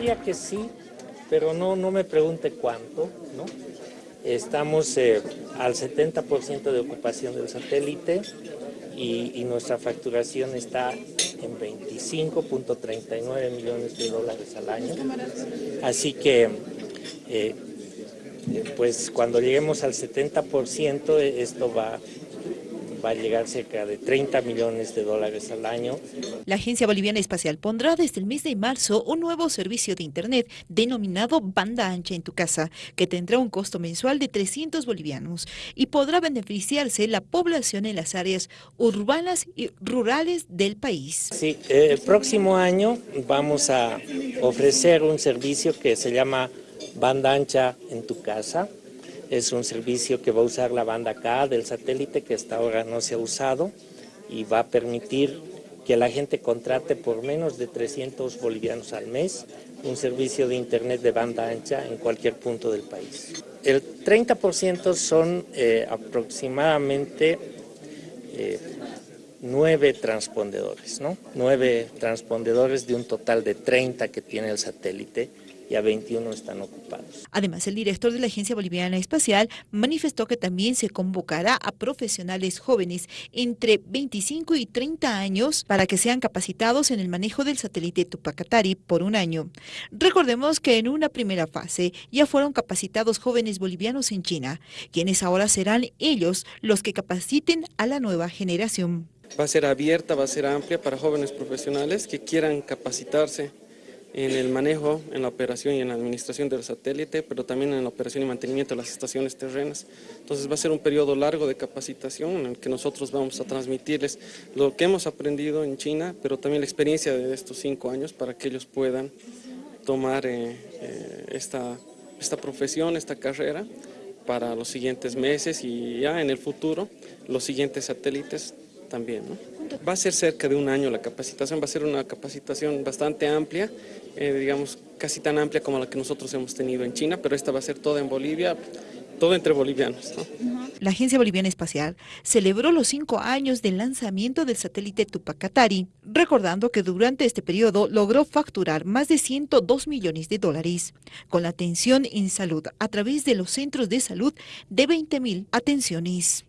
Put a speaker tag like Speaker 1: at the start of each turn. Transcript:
Speaker 1: diría que sí, pero no, no me pregunte cuánto, ¿no? Estamos eh, al 70% de ocupación del satélite y, nuestra facturación está en 25.39 millones de dólares al año. Así que, eh, pues cuando lleguemos al 70%, esto va va a llegar cerca de 30 millones de dólares al año.
Speaker 2: La Agencia Boliviana Espacial pondrá desde el mes de marzo un nuevo servicio de Internet denominado Banda Ancha en tu Casa, que tendrá un costo mensual de 300 bolivianos y podrá beneficiarse la población en las áreas urbanas y rurales del país.
Speaker 1: Sí, el próximo año vamos a ofrecer un servicio que se llama Banda Ancha en tu Casa, es un servicio que va a usar la banda K del satélite que hasta ahora no se ha usado y va a permitir que la gente contrate por menos de 300 bolivianos al mes un servicio de internet de banda ancha en cualquier punto del país. El 30% son eh, aproximadamente eh, nueve transpondedores, ¿no? Nueve transpondedores de un total de 30 que tiene el satélite y a 21 están ocupados.
Speaker 2: Además, el director de la Agencia Boliviana Espacial manifestó que también se convocará a profesionales jóvenes entre 25 y 30 años para que sean capacitados en el manejo del satélite Tupacatari por un año. Recordemos que en una primera fase ya fueron capacitados jóvenes bolivianos en China, quienes ahora serán ellos los que capaciten a la nueva generación.
Speaker 3: Va a ser abierta, va a ser amplia para jóvenes profesionales que quieran capacitarse en el manejo, en la operación y en la administración del satélite, pero también en la operación y mantenimiento de las estaciones terrenas. Entonces va a ser un periodo largo de capacitación en el que nosotros vamos a transmitirles lo que hemos aprendido en China, pero también la experiencia de estos cinco años para que ellos puedan tomar eh, eh, esta, esta profesión, esta carrera para los siguientes meses y ya en el futuro los siguientes satélites también. Va a ser cerca de un año la capacitación, va a ser una capacitación bastante amplia, eh, digamos casi tan amplia como la que nosotros hemos tenido en China, pero esta va a ser toda en Bolivia, todo entre bolivianos.
Speaker 2: La Agencia Boliviana Espacial celebró los cinco años del lanzamiento del satélite Tupacatari, recordando que durante este periodo logró facturar más de 102 millones de dólares, con la atención en salud a través de los centros de salud de 20.000 atenciones.